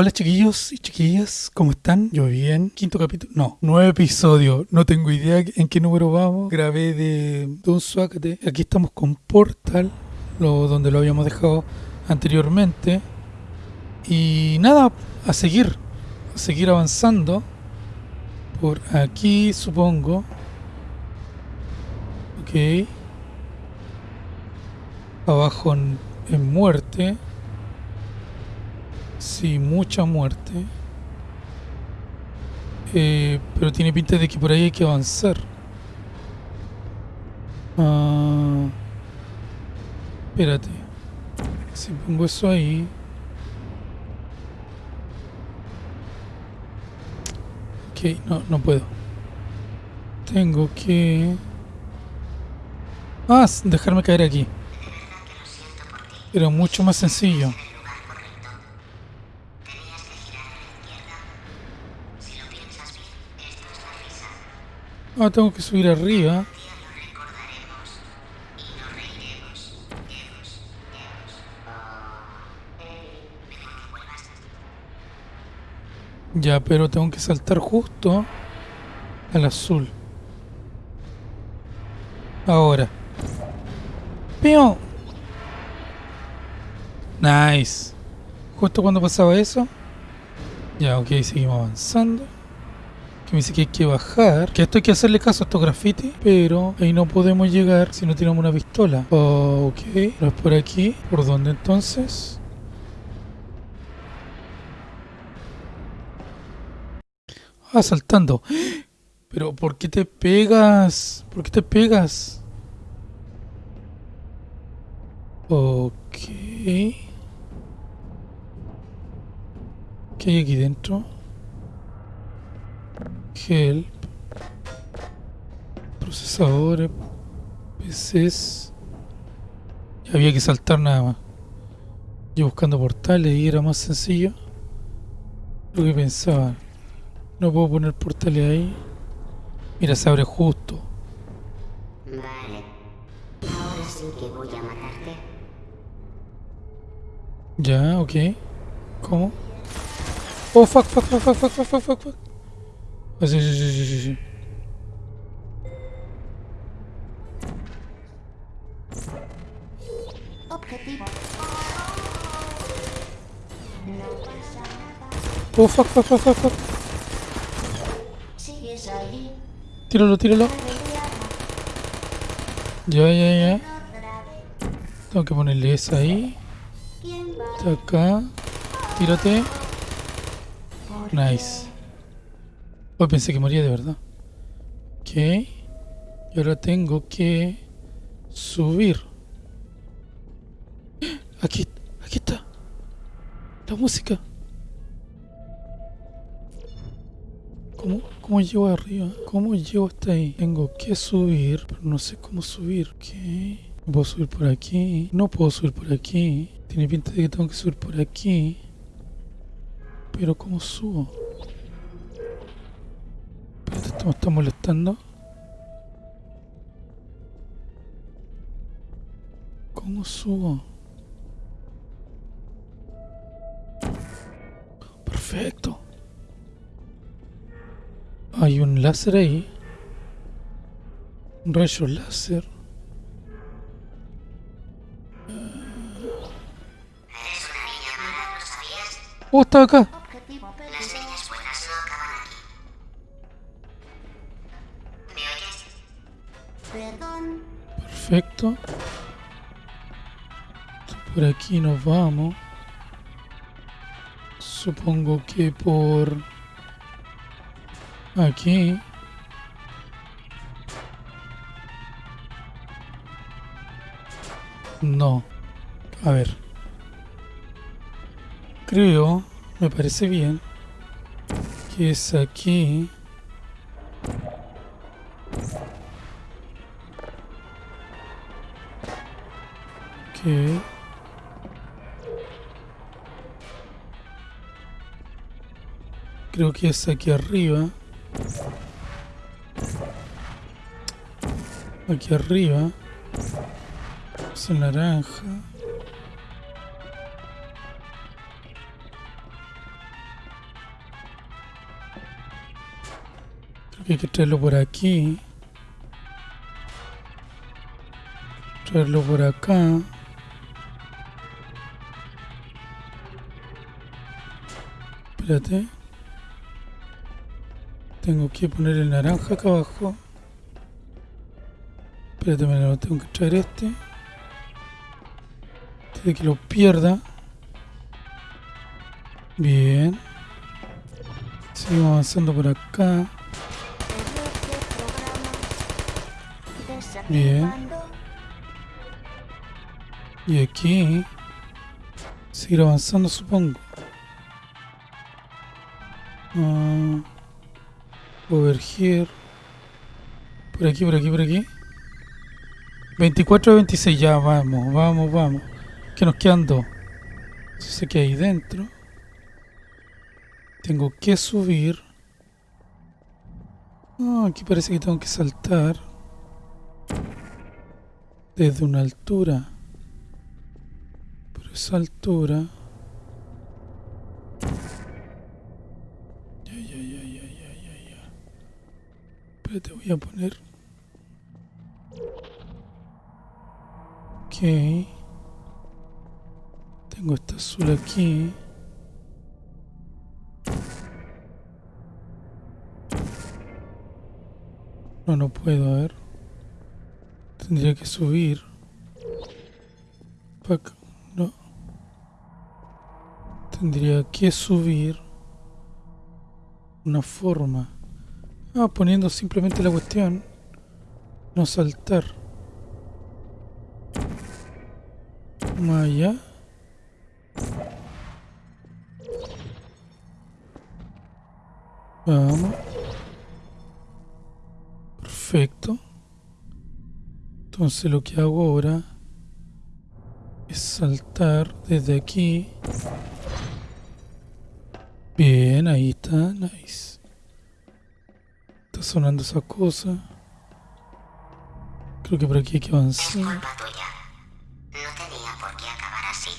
Hola chiquillos y chiquillas, ¿cómo están? Yo bien. Quinto capítulo, no, nueve episodios. No tengo idea en qué número vamos. Grabé de Don Suácate. Aquí estamos con Portal, lo, donde lo habíamos dejado anteriormente. Y nada, a seguir, a seguir avanzando. Por aquí, supongo. Ok. Abajo en, en muerte. Sí, mucha muerte. Eh, pero tiene pinta de que por ahí hay que avanzar. Ah, espérate. Si pongo eso ahí. Ok, no, no puedo. Tengo que... Ah, dejarme caer aquí. Pero mucho más sencillo. Ah, tengo que subir arriba. Ya, pero tengo que saltar justo al azul. Ahora. ¡Pío! Nice. Justo cuando pasaba eso. Ya, ok, seguimos avanzando. Que me dice que hay que bajar. Que esto hay que hacerle caso a estos grafitis. Pero ahí no podemos llegar si no tenemos una pistola. ok, pero es por aquí. ¿Por dónde entonces? Ah, saltando. Pero ¿por qué te pegas? ¿Por qué te pegas? Ok. ¿Qué hay aquí dentro? Help. Procesadores. PCs. Había que saltar nada más. Yo buscando portales y era más sencillo. Lo que pensaba. No puedo poner portales ahí. Mira, se abre justo. Vale. Ahora sí que voy a matarte. Ya, ok. ¿Cómo? Oh, fuck, fuck, fuck, fuck, fuck, fuck, fuck, fuck. Ah, sí, sí, sí, sí, sí. Objetivo. Oh, fuck, fuck, fuck, fuck, fuck. Tíralo, tíralo. Ya, ya, ya. Tengo que ponerle esa ahí. Está acá. Tírate. Nice. Hoy pensé que moría de verdad. Ok. Y ahora tengo que subir. Aquí, aquí está. La música. ¿Cómo, ¿Cómo llego arriba? ¿Cómo llego hasta ahí? Tengo que subir, pero no sé cómo subir. Ok. No puedo subir por aquí. No puedo subir por aquí. Tiene pinta de que tengo que subir por aquí. Pero ¿cómo subo? Esto me está molestando. ¿Cómo subo? Perfecto. Hay un láser ahí. Un rayo láser. Oh, está acá. Perdón. Perfecto. Por aquí nos vamos. Supongo que por aquí. No. A ver. Creo, me parece bien, que es aquí. Creo que es aquí arriba. Aquí arriba. Es naranja. Creo que hay que traerlo por aquí. Traerlo por acá. Espérate. Tengo que poner el naranja acá abajo. Espérate, me lo tengo que traer este. Antes de que lo pierda. Bien. Seguimos avanzando por acá. Bien. Y aquí. Seguir avanzando, supongo. Ah, over here. Por aquí, por aquí, por aquí. 24 de 26, ya vamos, vamos, vamos. Que nos quedan dos. Sé que hay dentro. Tengo que subir. Ah, aquí parece que tengo que saltar. Desde una altura. Por esa altura. Voy a poner. Ok. Tengo esta azul aquí. No, no puedo, ver. Tendría que subir. No. Tendría que subir. Una forma. Ah, poniendo simplemente la cuestión. No saltar. Más allá. Vamos. Perfecto. Entonces lo que hago ahora es saltar desde aquí. Bien, ahí está, nice. Está sonando esa cosa. Creo que por aquí hay que Es avanzar. culpa tuya. No tenía por qué acabar así.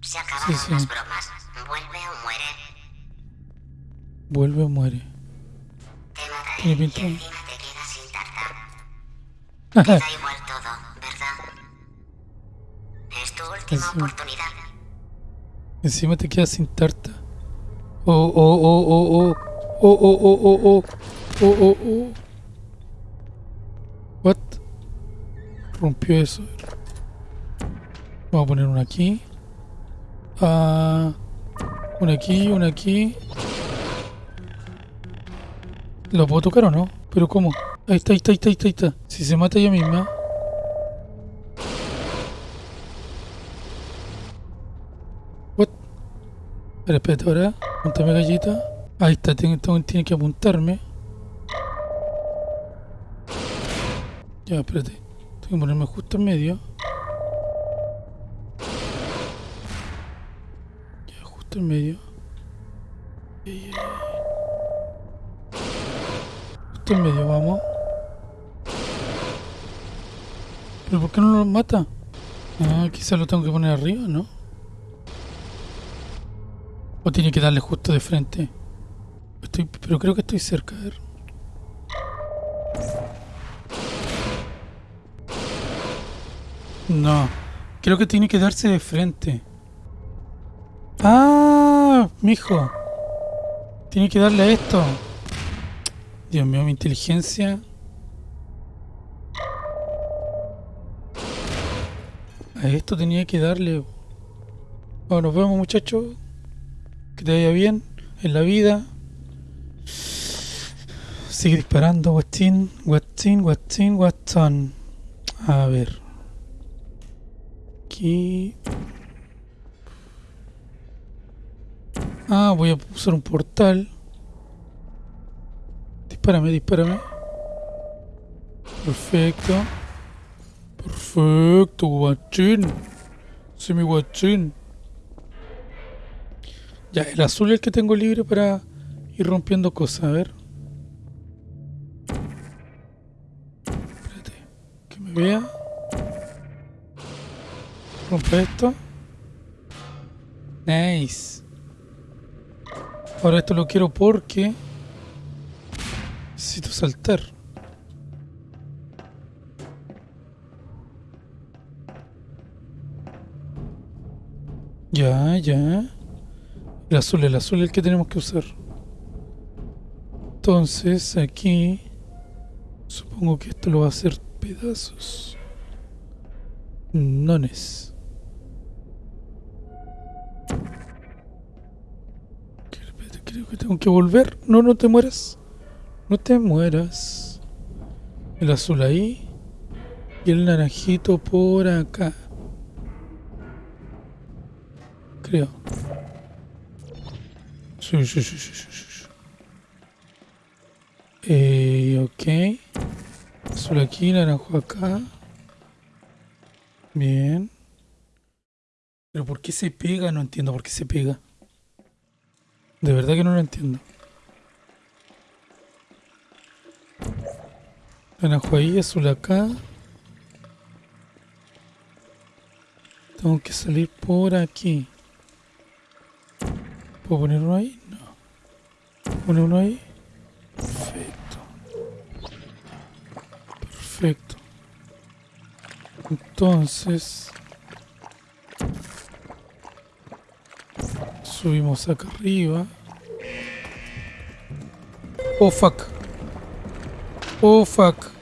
Se acabaron Sí, sí. las bromas. Vuelve o muere. Vuelve o muere. Te mataré Tiene y encima te quedas sin tarta. Te da igual todo, ¿verdad? Es tu última Sí. oportunidad. Encima te quedas sin tarta. Oh, oh, oh, oh, oh. Oh, oh, oh, oh, oh. Oh, oh, oh. What? Rompió eso. Vamos a poner una aquí. Ah, una aquí, una aquí. ¿Lo puedo tocar o no? ¿Pero cómo? Ahí está, ahí está, ahí está, ahí está. Si se mata ella misma. What? Espera, espérate ahora. Apuntame gallita. Ahí está, tiene que apuntarme. Ya, espérate. Tengo que ponerme justo en medio. Ya, justo en medio. Justo en medio, vamos. ¿Pero por qué no lo mata? Ah, quizás lo tengo que poner arriba, ¿no? O tiene que darle justo de frente. Pero creo que estoy cerca. A ver. No. Creo que tiene que darse de frente. Ah, mijo. Tiene que darle a esto. Dios mío, mi inteligencia. A esto tenía que darle. Bueno, nos vemos muchachos. Que te vaya bien en la vida. Sigue disparando, Watson, Watson, Watson, Watson. A ver. Aquí. Ah, voy a usar un portal. Dispárame, dispárame. Perfecto. Perfecto, guachín. Semi guachín. Ya, el azul es el que tengo libre para ir rompiendo cosas. A ver. Vea. Rompe esto. Nice. Ahora esto lo quiero porque Necesito saltar. Ya, ya. El azul, el azul es el que tenemos que usar. Entonces, aquí... Supongo que esto lo va a hacer pedazos. Nones. Creo- que tengo que volver. No, no te mueras. No te mueras. El azul ahí. Y el naranjito por acá. Creo. Sí, sí, sí, sí, sí. Eh, ok. Azul aquí, naranjo acá. Bien. Pero ¿por qué se pega? No entiendo por qué se pega. De verdad que no lo entiendo. Naranjo ahí, azul acá. Tengo que salir por aquí. ¿Puedo poner uno ahí? No. ¿Poner uno ahí? Perfecto. Perfecto. Entonces... Subimos acá arriba. Oh fuck. Oh fuck.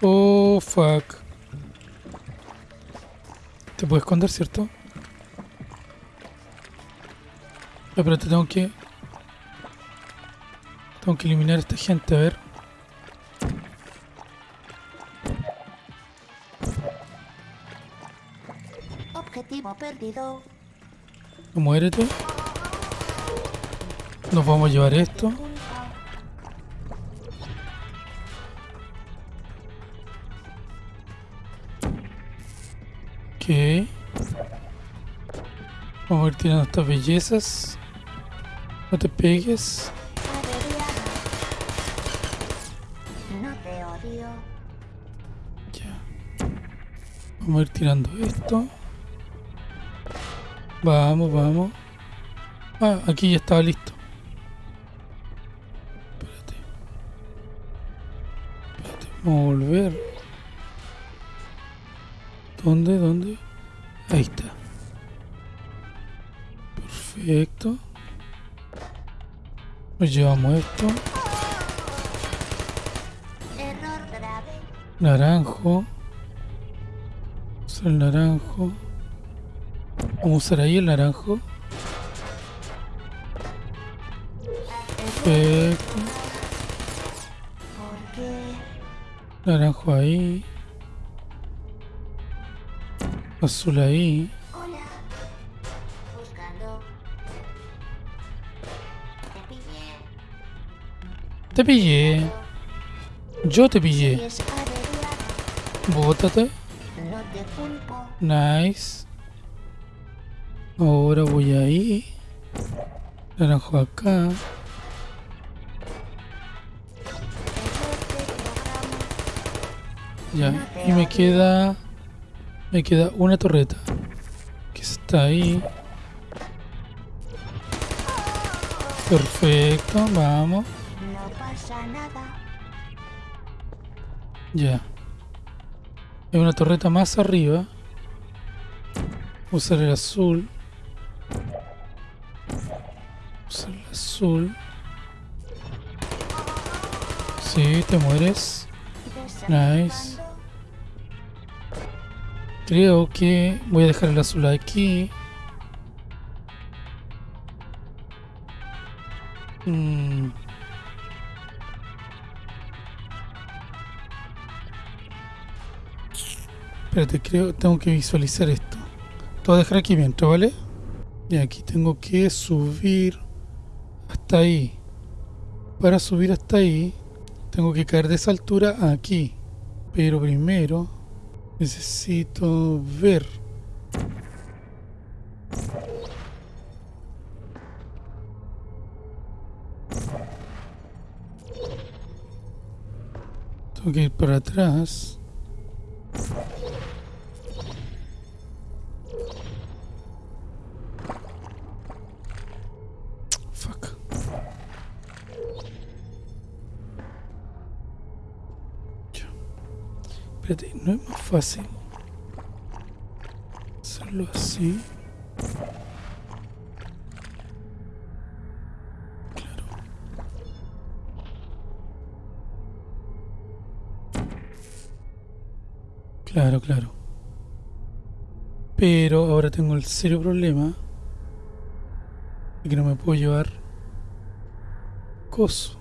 Oh fuck. Te puedes esconder, ¿cierto? Pero te tengo que... Tengo que eliminar a esta gente, a ver. Perdido. Muérete. Nos vamos a llevar esto. Ok. Vamos a ir tirando estas bellezas. No te pegues. No te odio. Ya. Vamos a ir tirando esto. Vamos, vamos. Ah, aquí ya estaba listo. Espérate. Espérate, vamos a volver. ¿Dónde? ¿Dónde? Ahí está. Perfecto. Nos llevamos esto. Error grave. Naranjo. Usar el naranjo. Vamos a usar ahí el naranjo. Perfecto. Naranjo ahí. Azul ahí. Te pillé. Yo te pillé. Bótate. Nice. Ahora voy ahí. Naranjo acá. Ya. Y me queda. Me queda una torreta. Que está ahí. Perfecto, vamos. Ya. Hay una torreta más arriba. Usar el azul. Azul. Sí, te mueres. Nice. Creo que voy a dejar el azul aquí. Mm. Espérate, creo tengo que visualizar esto. Te voy a dejar aquí mientras, ¿vale? Y aquí tengo que subir ahí. Para subir hasta ahí, tengo que caer de esa altura aquí. Pero primero necesito ver. Tengo que ir para atrás. Fácil hacerlo así. Claro. Claro, claro. Pero ahora tengo el serio problema de que no me puedo llevar coso.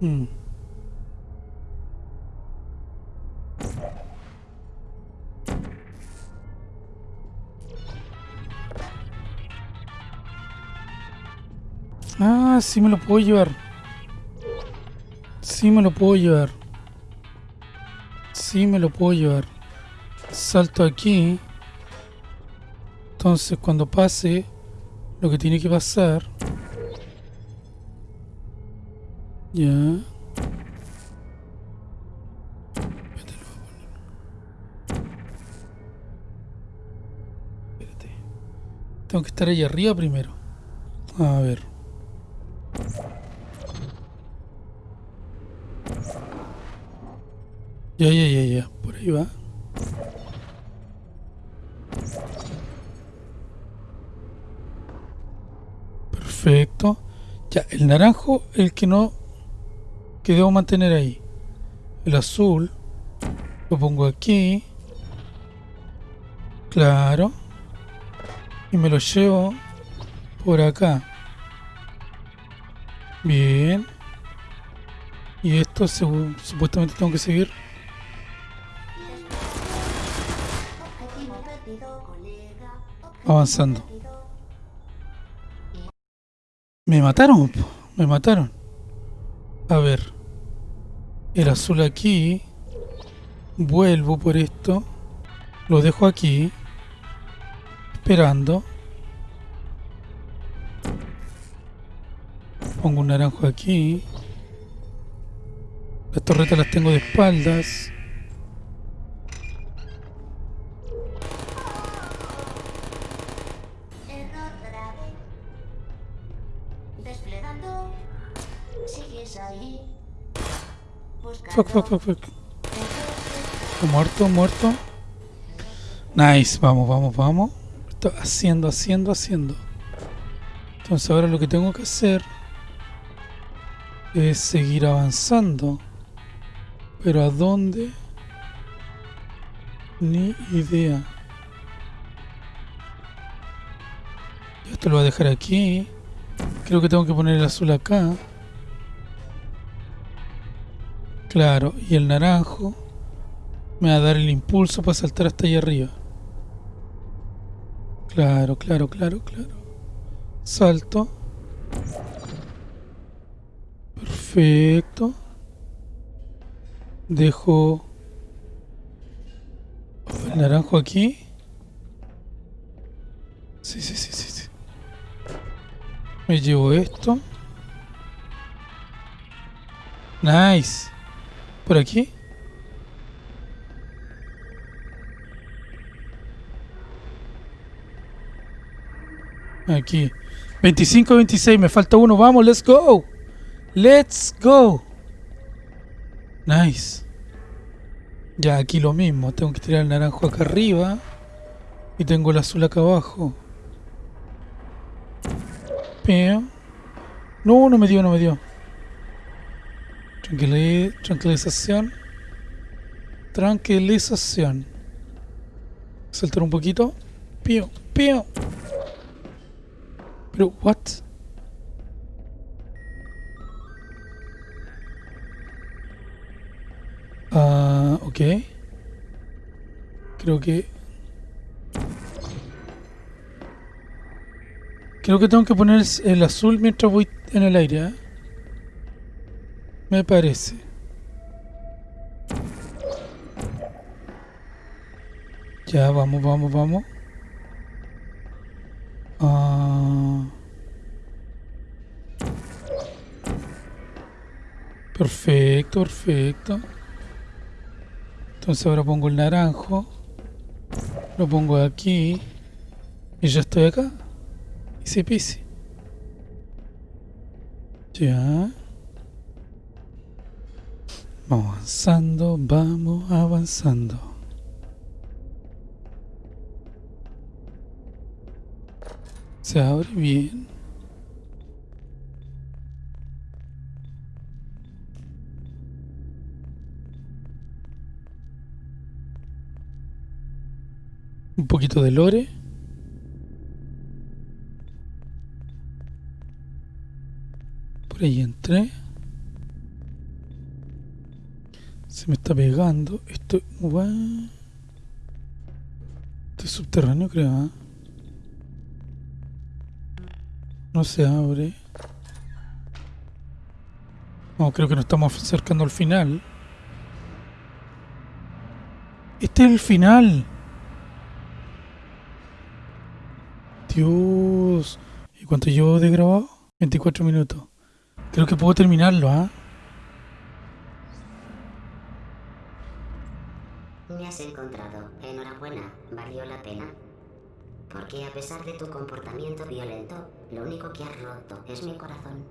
Mm. Ah, sí me lo puedo llevar. Sí me lo puedo llevar. Sí me lo puedo llevar. Salto aquí. Entonces cuando pase lo que tiene que pasar. Ya. Tengo que estar ahí arriba primero. A ver. Ya, ya, ya, ya. Por ahí va. Perfecto. Ya, el naranjo, el que no... Que debo mantener ahí. El azul. Lo pongo aquí. Claro. Y me lo llevo por acá. Bien. Y esto supuestamente tengo que seguir avanzando. Me mataron, me mataron. A ver. El azul aquí. Vuelvo por esto. Lo dejo aquí. Esperando. Pongo un naranjo aquí. Las torretas las tengo de espaldas. Fuck, fuck, fuck, fuck. Muerto, muerto. Nice, vamos, vamos, vamos. Estoy haciendo, haciendo, haciendo. Entonces ahora lo que tengo que hacer es seguir avanzando. Pero ¿a dónde? Ni idea. Esto lo voy a dejar aquí. Creo que tengo que poner el azul acá. Claro, y el naranjo me va a dar el impulso para saltar hasta allá arriba. Claro, claro, claro, claro. Salto. Perfecto. Dejo el naranjo aquí. Sí, sí, sí, sí, sí. Me llevo esto. Nice. ¿Por aquí? Aquí. 25, 26. Me falta uno. Vamos, let's go. Let's go. Nice. Ya, aquí lo mismo. Tengo que tirar el naranjo acá arriba. Y tengo el azul acá abajo. No, no me dio, no me dio tranquilización. Tranquilización. Saltar un poquito. Pío, pío. Pero, what? Ah, ok. Creo que... Creo que tengo que poner el azul mientras voy en el aire, ¿eh? Me parece. Ya, vamos, vamos, vamos. Ah. Perfecto, perfecto. Entonces ahora pongo el naranjo. Lo pongo aquí. Y ya estoy acá. Y se pise. Ya. Vamos avanzando, vamos avanzando. Se abre bien. Un poquito de lore. Por ahí entré. Se me está pegando. Esto. Esto es subterráneo, creo. ¿ah? No se abre. No, creo que nos estamos acercando al final. Este es el final. Dios. ¿Y cuánto llevo de grabado? 24 minutos. Creo que puedo terminarlo, ¿ah? Me has encontrado. Enhorabuena. Valió la pena. Porque a pesar de tu comportamiento violento, lo único que has roto es mi corazón.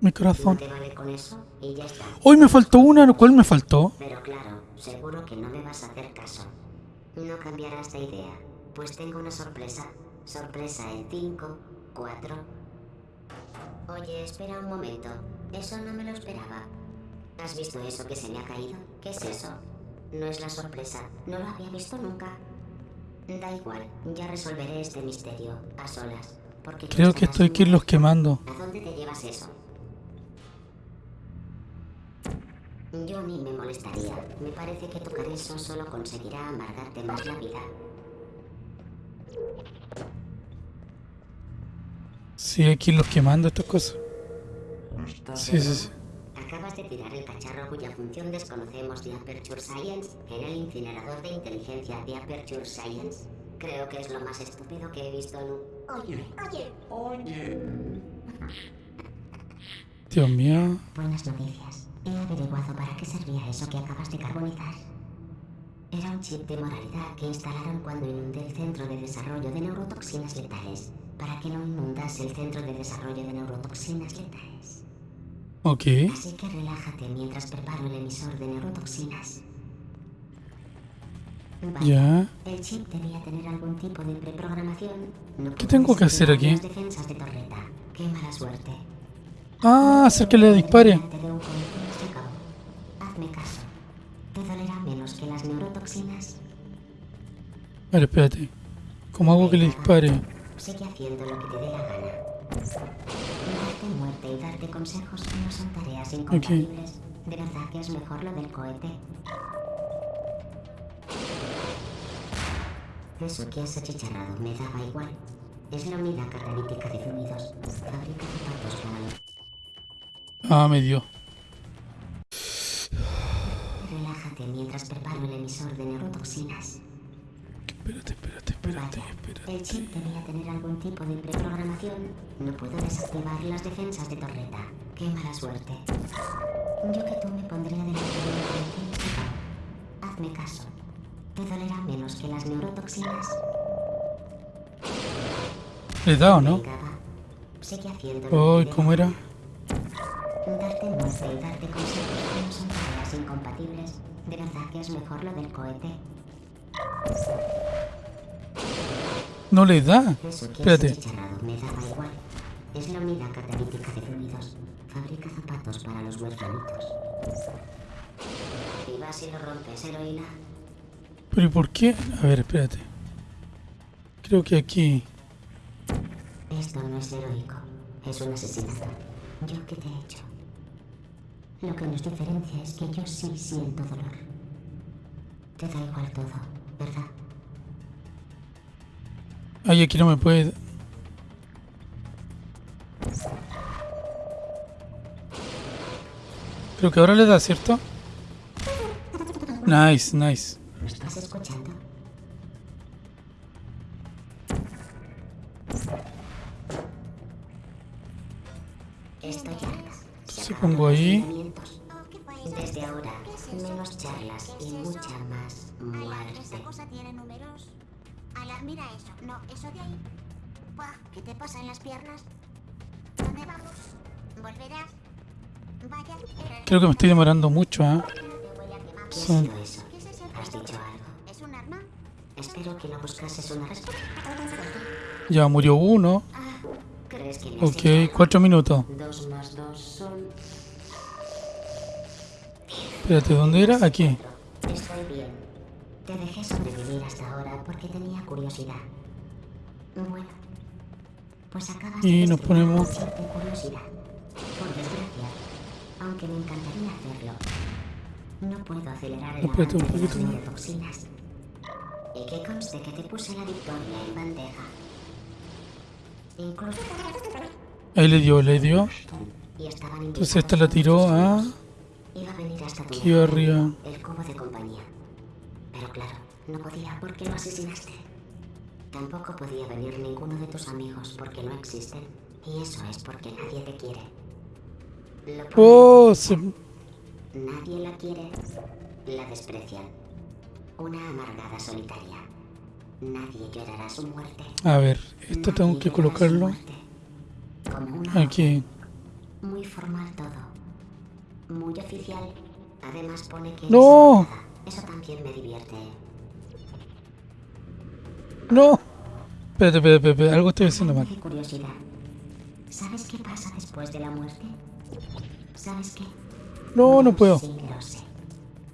Mi No corazón. te vale con eso y ya está. Hoy me faltó una, ¿cuál me faltó? Pero claro, seguro que no me vas a hacer caso. No cambiarás de idea, pues tengo una sorpresa. Sorpresa en 5, 4. Oye, espera un momento. Eso no me lo esperaba. ¿Has visto eso que se me ha caído? ¿Qué es eso? No es la sorpresa. No lo había visto nunca. Da igual, ya resolveré este misterio a solas. Porque Creo que estarás esto hay que cerca. quemando. ¿A dónde te llevas eso? Yo ni me molestaría. Me parece que tocar eso solo conseguirá amargarte más la vida. Sí, hay que irlos quemando estas cosas. Sí, sí, sí. Acabas de tirar el cacharro cuya función desconocemos de Aperture Science en el incinerador de inteligencia de Aperture Science. Creo que es lo más estúpido que he visto nunca. Oye, oye. Oye, Dios mío. Buenas noticias. He averiguado para qué servía eso que acabas de carbonizar. Era un chip de moralidad que instalaron cuando inundé el centro de desarrollo de neurotoxinas letales, para que no inundase el centro de desarrollo de neurotoxinas letales. Ok. Así que relájate mientras preparo el emisor de neurotoxinas. Vale. Ya. El chip debía tener algún tipo de preprogramación. No ¿Qué tengo que hacer aquí? Las defensas de torreta. Qué mala suerte. Ah, hacer que le dispare. Hazme caso. Te dolerá menos que las neurotoxinas. A ver, espérate. ¿Cómo hago que le dispare? Sigue haciendo lo que te dé la gana. Darte muerte y darte consejos no son tareas incompatibles. ¿De verdad que es mejor lo del cohete? Eso que has achicharrado me daba igual. Es la unidad catalítica de fluidos. Fabrica zapatos para los... Ah, me dio. Relájate mientras preparo el emisor de neurotoxinas. Espérate, espérate, espérate, El chip espérate. debía tener algún tipo de preprogramación. No puedo desactivar las defensas de torreta. Qué mala suerte. Yo que tú me pondría de acabó. Hazme caso. Te dolerá menos que las neurotoxinas. ¿Le he dado, no? Sigue haciendo te ¿cómo era? la. Darte muerte y darte consejos no son incompatibles. ¿De verdad que es mejor lo del cohete? No le da. Eso Espérate. achicharrado me daba igual. Es la unidad catalítica de fluidos. Fabrica zapatos para los huerfanitos. Y vas y lo rompes, heroína. Pero ¿y por qué? A ver, espérate. Creo que aquí. Esto no es heroico. Es un asesinato. ¿Yo qué te he hecho? Lo que nos diferencia es que yo sí siento dolor. Te da igual todo, ¿verdad? Ay, aquí no me puede. Creo que ahora le da, ¿cierto? Nice, nice. ¿Lo estás escuchando? Estoy harta. Se Si acabaron pongo los ahí. Mucha más muerte. esa cosa tiene números. Ala, mira eso. No, eso de ahí. Buah, ¿qué te pasa en las piernas? ¿Dónde vamos? ¿Volverás? Vaya, Creo que me estoy demorando mucho, ¿ah? el ¿Qué sido eso? ¿Has dicho algo? ¿Es un arma? Espero que no buscases una respuesta. Ya murió uno. ¿Crees que Ok, cuatro minutos. Dos más dos son... Espérate, ¿dónde era? Aquí. Curiosidad. Bueno, pues acabas Y nos ponemos- curiosidad. Por desgracia, aunque me encantaría hacerlo, no puedo acelerar el un de poquito más. neurotoxinas. Y que conste que te puse la victoria en bandeja. Incluso... Ahí le dio, le dio. Entonces esta la tiró a... Iba a Aquí arriba. El cubo de compañía. Pero claro, no podía porque lo asesinaste. Tampoco podía venir ninguno de tus amigos porque no existen. Y eso es porque nadie te quiere. Lo que Oh, nadie la quiere, la desprecian. Una amargada solitaria. Nadie llorará su muerte. A ver, esto tengo Nadie que llorará su colocarlo. Como una aquí. Muy formal todo. Muy oficial. Además pone que... ¡No! Eso también me divierte. ¡No! Espérate, espérate, espérate, algo estoy haciendo mal. De curiosidad. ¿Sabes qué pasa después de la muerte? ¿Sabes qué? No, no puedo. Sí, lo sé.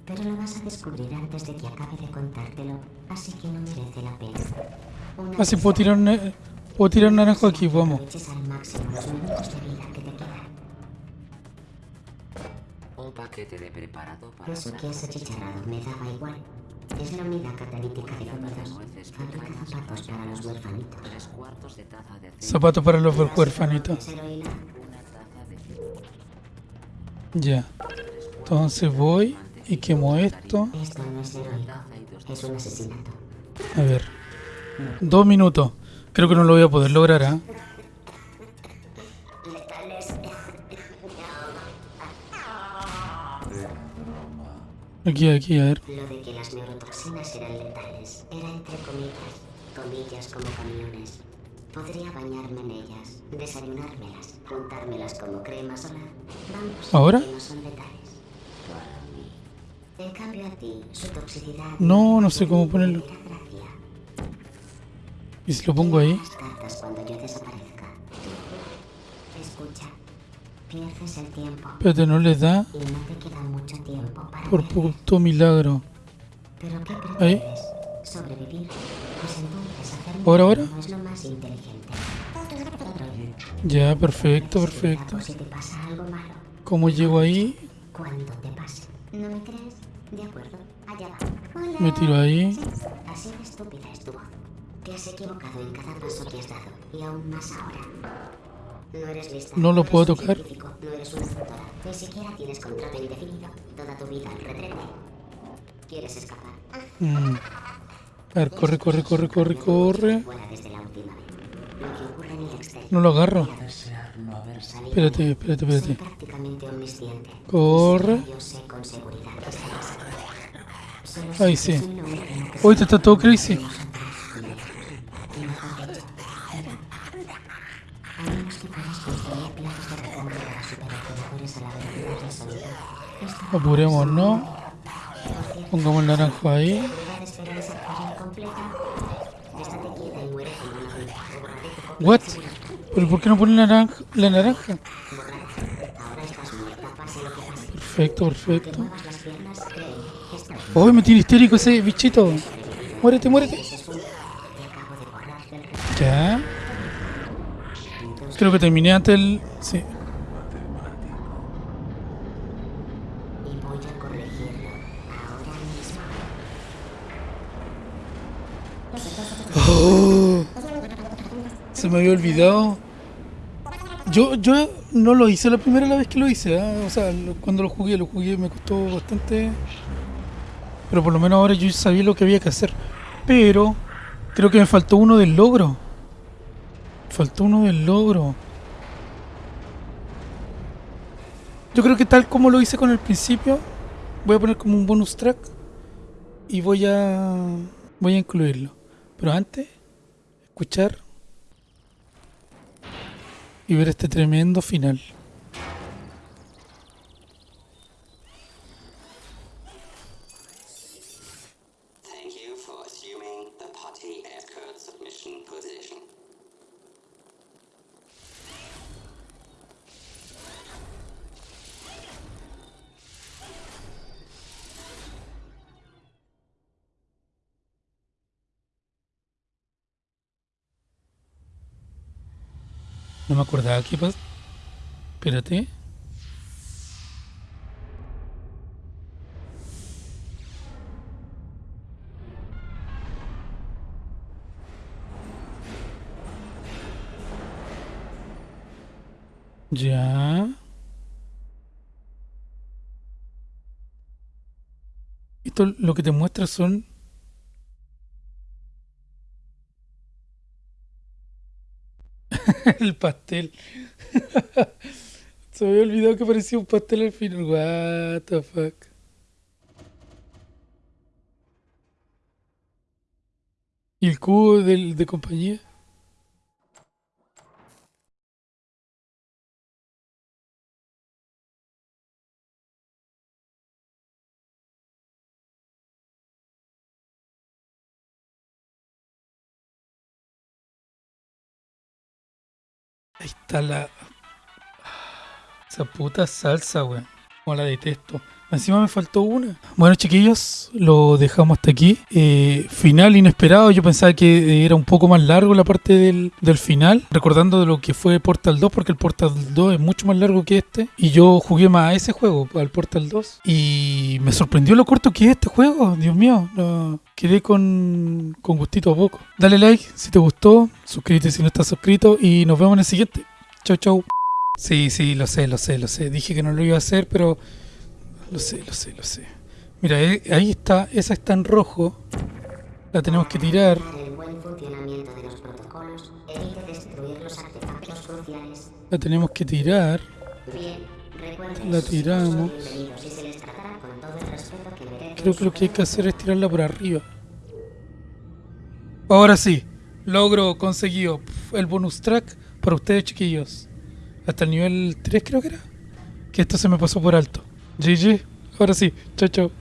Pero lo vas a descubrir antes de que acabe de contártelo. Así que no merece la pena. Una Así vez puedo tirar, un- puedo tirar naranjo aquí, vamos. aproveches al máximo los minutos de vida que te quedan. Un paquete de preparado para Eso que has achicharrado me daba igual. Es la unidad catalítica de fluidos. Fabrica zapatos para los huerfanitos. tres cuartos de taza de Zapatos para los huerfanitos. Ya. Entonces voy y quemo esto. Esto no es heroico. Es un asesinato. A ver. Dos minutos. Creo que no lo voy a poder lograr, ¿ah? Aquí, aquí, a ver. Lo de que las neurotoxinas eran letales era entre comillas, comillas como camiones. Podría bañarme en ellas, desayunármelas, juntármelas como crema solar. Vamos, ¿Ahora? que no son letales. En cambio a ti, su toxicidad... No, no sé cómo ponerlo. ¿Y si lo pongo ahí? Las cartas cuando yo desaparezca. Escucha, pierdes el tiempo Espérate, no les da y no te queda mucho tiempo para... por puto milagro. ¿Pero qué Ahí. prefieres? ¿Sobrevivir? Pues entonces hacer ¿Ahora, ahora? no es lo más inteligente. Ya, perfecto, perfecto. por si te pasa algo malo. ¿Cómo llego ahí? Cuando te pase. ¿No me crees? De acuerdo, allá va. Hola. Me tiro ahí. Así de estúpida es tu voz. Te has equivocado en cada paso que has dado. Y aún más ahora. No eres lista. No lo puedo tocar. científico, No eres una doctora. Ni siquiera tienes contrato indefinido. Toda tu vida en retrete. ¿Quieres escapar? Mm. A ver, corre, corre, corre, corre, corre. No lo agarro. Espérate, espérate, espérate. Corre. Ahí sí. que Ahorita está todo crazy. Apuremos, ¿no? Pongamos el naranjo ahí. What? ¿Pero por qué no pone naranja, la naranja? Perfecto, perfecto. ¡Uy, me tiene histérico ese bichito! ¡Muérete, muérete! Ya. Creo que terminé antes el... Sí. y voy a corregirlo ahora mismo. Oh, se me había olvidado. Yo, yo no lo hice la primera vez que lo hice. ¿ah? O sea, cuando lo jugué, lo jugué me costó bastante. Pero por lo menos ahora yo sabía lo que había que hacer. Pero creo que me faltó uno del logro. Faltó uno del logro. Yo creo que tal como lo hice con el principio, voy a poner como un bonus track y voy a voy a incluirlo. Pero antes, escuchar y ver este tremendo final. No me acordaba qué pasa. Espérate. Ya. Esto lo que te muestra son el pastel. Se había olvidado que parecía un pastel al final. What the fuck. ¿Y el cubo del, de compañía? Está. Esa puta salsa, weón. Como la detesto. Encima me faltó una. Bueno, chiquillos, lo dejamos hasta aquí. Eh, final inesperado. Yo pensaba que era un poco más largo la parte del, del final. Recordando de lo que fue Portal 2, porque el Portal 2 es mucho más largo que este. Y yo jugué más a ese juego, al Portal 2. Y me sorprendió lo corto que es este juego. Dios mío, quedé con, con gustito a poco. Dale like si te gustó. Suscríbete si no estás suscrito. Y nos vemos en el siguiente. Chau, chau. Sí, sí, lo sé, lo sé, lo sé. Dije que no lo iba a hacer, pero lo sé, lo sé, lo sé. Mira, eh, ahí está, esa está en rojo. La tenemos que tirar. Para el buen funcionamiento de los protocolos, evite destruir los artefactos cruciales. La tenemos que tirar. La tiramos. Creo que lo que hay que hacer es tirarla por arriba. Ahora sí, logro conseguido el bonus track para ustedes, chiquillos. Hasta el nivel 3 creo que era. Que esto se me pasó por alto. GG. Ahora sí. Chao, chao.